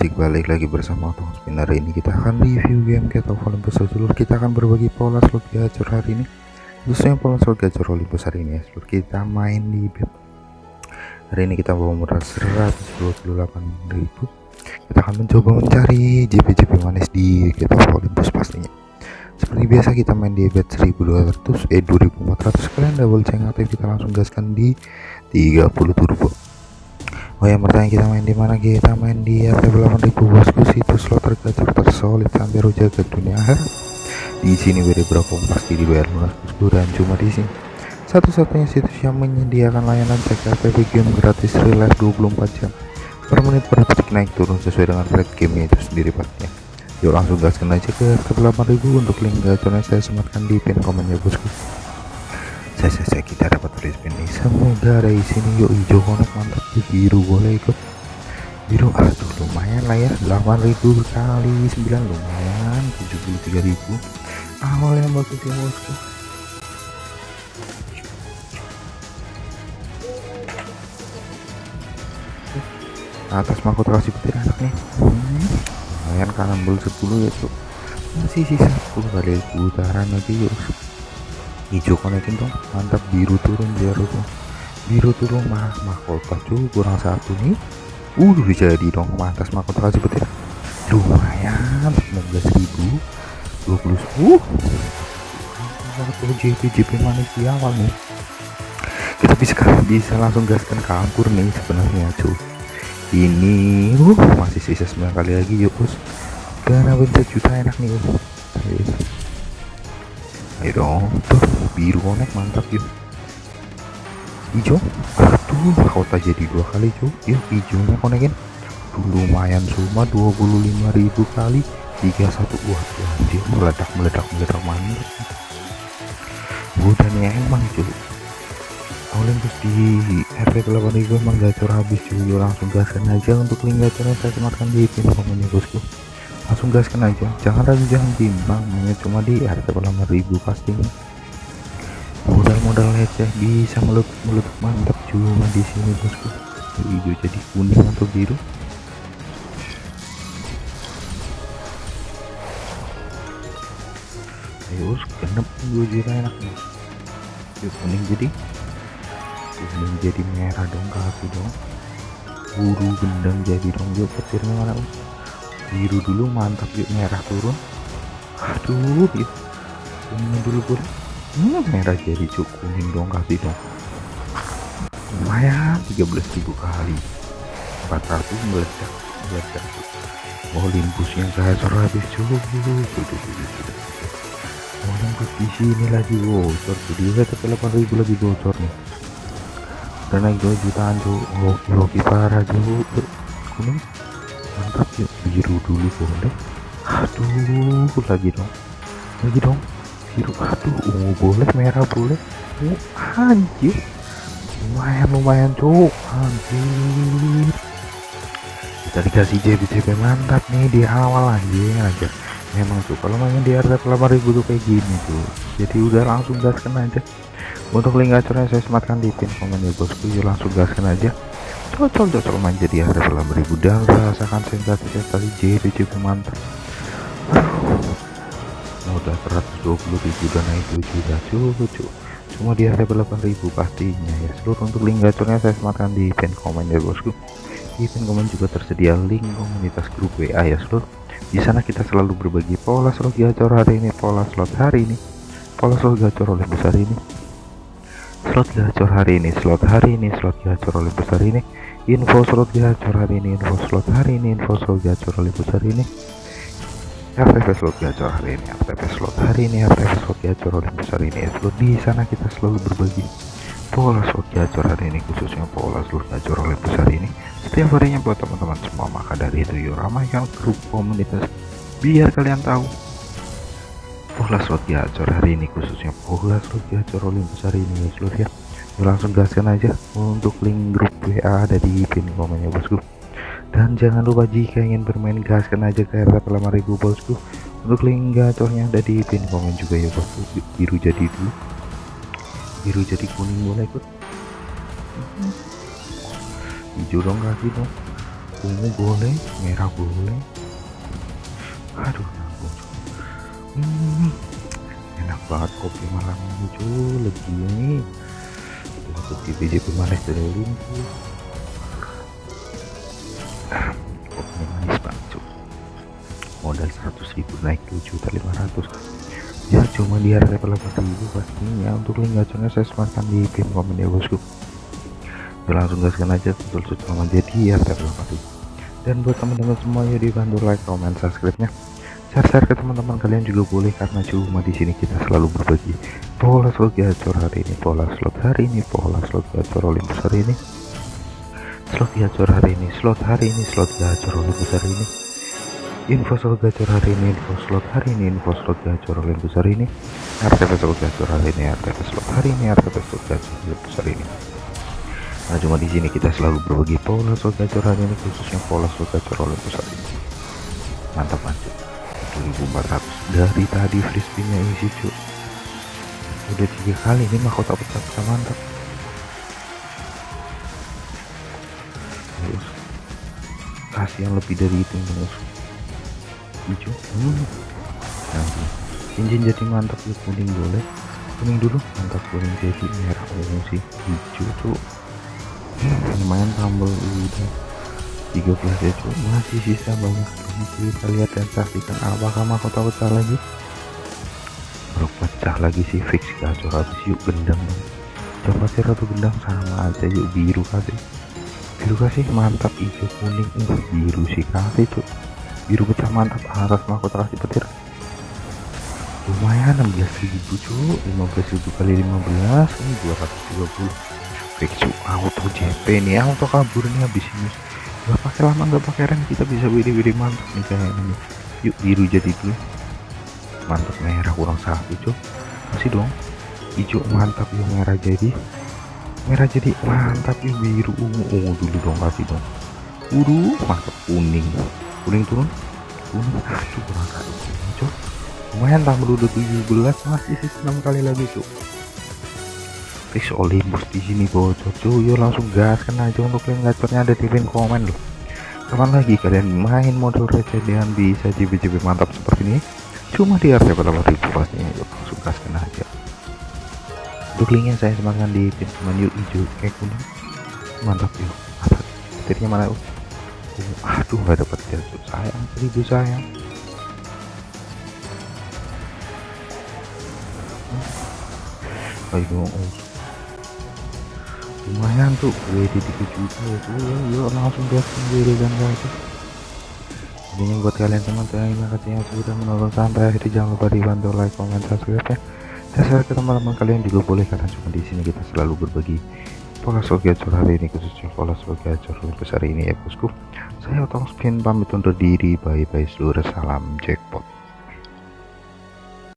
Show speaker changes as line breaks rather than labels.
Cik balik lagi bersama Otong Spinner ini kita akan review game Cat of Olympus seluruh kita akan berbagi pola slot gacor hari ini. Khususnya pola slot gacor Olympus hari ini ya. Seluruh kita main di bed. Hari ini kita bawa modal 128.000 kita akan mencoba mencari JP-JP manis di Cat of Olympus pastinya. Seperti biasa kita main di bed 1200 eh 2400 kalian double ceng aktif kita langsung gaskan di 30 turbo Oh ya bertanya kita main di mana? Kita main di RT 8000 bosku situs slot tergacor tersolid rujak ke dunia akhir. Di sini beri berapa? Pasti dibayar lunas bosku dan cuma di sini. Satu-satunya situs yang menyediakan layanan cek RTP game gratis real life 24 jam. Per menit per detik naik turun sesuai dengan rate game itu sendiri pastinya yuk langsung gaskan aja ke RT 8000 untuk link gacornya saya sematkan di pin komen ya bosku saya, saya, kita dapat tulis ini. Semoga dari sini. Yuk hijau konek mantap. Di biru boleh ikut. Biru aduh lumayan lah ya. 8000 kali 9 lumayan 73000 awal yang bagus ya bosku atas mahkota kasih petir enak nih. Hmm, lumayan karambol 10 ya cuk. Masih sisa 10 kali putaran lagi yuk hijau konekin dong. Mantap biru turun biar tuh biru turun mah mahkota cuy kurang satu nih. Uh jadi dong. Mantas mahkota kasih petir lumayan 19.000 20 uh. JP JP manis di awal nih kita bisa bisa langsung gaskan kampur nih sebenarnya cuy. Ini uh masih sisa 9 kali lagi yuk bos karena bentar juta enak nih uh. Ayo dong tuh biru konek mantap yuk hijau aduh kota jadi dua kali cuy yuk hijaunya konekin tuh lumayan cuma 25.000 kali. 31 wah anjir meledak meledak meledak mantap. Udah nih emang cuy Olympus di RP 8000 emang gacor habis cuy langsung gaskan aja untuk link gacornya saya sematkan di pin komennya bosku langsung gaskan aja. Jangan ragu jangan bimbang. Hanya cuma di RP 8000 pastinya. Modal-modal receh bisa meletup meletup mantap cuma di sini bosku. Hijau jadi kuning atau biru? Ayo genep gue juga enak nih yuk kuning jadi. Kuning jadi merah dong kaki dong. Buru gendang jadi dong. Yuk petirnya mana us biru dulu mantap yuk merah turun. Aduh yuk. Kuning dulu boleh hmm, merah jadi cuk kuning dong kasih dong. Lumayan 13.000 kali. 400 meledak meledak Olympusnya gacor habis cuy Olympus di sini lagi. Bocor tuh dia tapi 8000 lagi bocor nih. Udah naik 2 jutaan tuh hoki hoki parah cuy kuning mantap yuk biru dulu boleh. Aduh lagi dong. Lagi dong. Biru aduh ungu boleh merah boleh. Oh, anjir. Lumayan lumayan cuk. Anjir. Kita dikasih JP mantap nih di awal anjing aja memang tuh kalau main di harga 8000 tuh kayak gini tuh jadi udah langsung gaskan aja. Untuk link gacornya saya sematkan di pin komen ya bosku. Ya langsung gaskan aja cocok main jadi harga 8000 dan rasakan sensasi sensasi JP JP mantap nah, udah 120 ribu dan naik 2 juta cucu. Semua di harga 8000 pastinya ya. Seluruh untuk link gacornya saya sematkan di pin komen ya bosku. Di pin komen juga tersedia link komunitas grup WA ya seluruh. Di sana kita selalu berbagi pola slot gacor hari ini pola slot hari ini pola slot gacor oleh besar ini slot gacor hari ini slot hari ini slot gacor oleh besar ini. Info slot gacor hari ini info slot hari ini info slot gacor oleh besar ini. FTP slot gacor hari ini FTP slot hari ini FTP slot gacor oleh besar ini. Slot di sana kita selalu berbagi. Pola slot gacor hari ini khususnya pola slot gacor oleh besar ini. Setiap harinya buat teman-teman semua maka dari itu yuk ramaikan grup komunitas. Biar kalian tahu pola slot gacor hari ini khususnya pola slot gacor oleh besar ini ya slot ya. Langsung gaskan aja untuk link grup WA ada di pin komennya bosku. Dan jangan lupa jika ingin bermain gaskan aja ke RT 8000 bosku. Untuk link gacornya ada di pin komen juga ya bosku. Biru jadi dulu. Biru jadi kuning boleh ikut hijau dong kaki dong. Ungu boleh merah boleh. Aduh hmm, enak banget kopi malam ini cuy lagi ini untuk di BJP manis dari lumpuh kopi manis banget cuy modal 100 ribu naik 7 juta 500 ya cuma di harga level ribu pastinya untuk link gacornya saya sematkan di pin komen ya bosku ya langsung gaskan aja betul jadi RT ribu dan buat teman-teman semua ya dibantu like comment subscribe nya share-share ke teman-teman kalian juga boleh karena cuma di sini kita selalu berbagi pola slot gacor hari ini pola slot hari ini pola slot gacor Olympus hari ini slot gacor hari ini slot hari ini slot gacor Olympus hari ini info slot gacor hari ini info slot hari ini info slot gacor Olympus hari ini RTP slot gacor hari ini RTP slot hari ini RTP slot gacor Olympus hari ini Nah cuma di sini kita selalu berbagi pola slot gacor hari ini khususnya pola slot gacor oleh pusat ini. Mantap mantap. 2400 dari tadi free spinnya isi cuy. Udah tiga kali ini mahkota pecah pecah mantap. Terus kasih yang lebih dari itu terus. Hijau. Hmm. Nanti cincin jadi mantap ya kuning boleh kuning dulu mantap kuning jadi merah ungu sih hijau tuh lumayan tambah udah 13 ya cuy masih sisa banyak kita lihat dan saksikan apakah mahkota pecah lagi. Bro pecah lagi sih fix gacor habis yuk gendang. Coba sih ratu gendang sama aja yuk biru kasih. Biru kasih mantap hijau kuning. Uh, biru sih kasih tuh biru pecah mantap atas mahkota kasih petir. Lumayan 16.000 cuy 15.000 kali 15 ini 230 fix auto JP nih auto kabur nih habis ini gak pakai lama nggak pakai rem. Kita bisa wiri-wiri mantap nih kayak ini yuk biru jadi dulu. Mantap merah kurang satu cuy masih dong. Hijau mantap yuk merah jadi. Merah jadi mantap yuk biru. Ungu ungu dulu dong kasih dong. Biru mantap kuning. Kuning turun. Kuning aduh kurang satu cuy lumayan tambah udah 17 masih sisa 6 kali lagi cuy fix Olympus di sini bocor cuy. Yuk langsung gaskan aja untuk link gacornya ada di pin komen loh. Kapan lagi kalian main model receh dengan bisa JB-JB mantap seperti ini? Cuma di harga ribu pastinya yuk langsung gaskan aja. Untuk linknya saya sematkan di pin komen yuk hijau kayak kuning mantap yuk. Petirnya mana uh, aduh nggak dapat ya sayang seribu sayang. Ayo lumayan tuh WD 3 juta ya tuh ya yuk langsung gaskan WD dan guys ini buat kalian teman terima kasih yang sudah menonton sampai akhir. Jangan lupa dibantu like comment subscribe ya. Dan share ke teman-teman kalian juga boleh karena cuma di sini kita selalu berbagi pola slot gacor hari ini khususnya pola slot gacor besar ini ya bosku. Saya otong spin pamit undur diri. Bye bye seluruh salam jackpot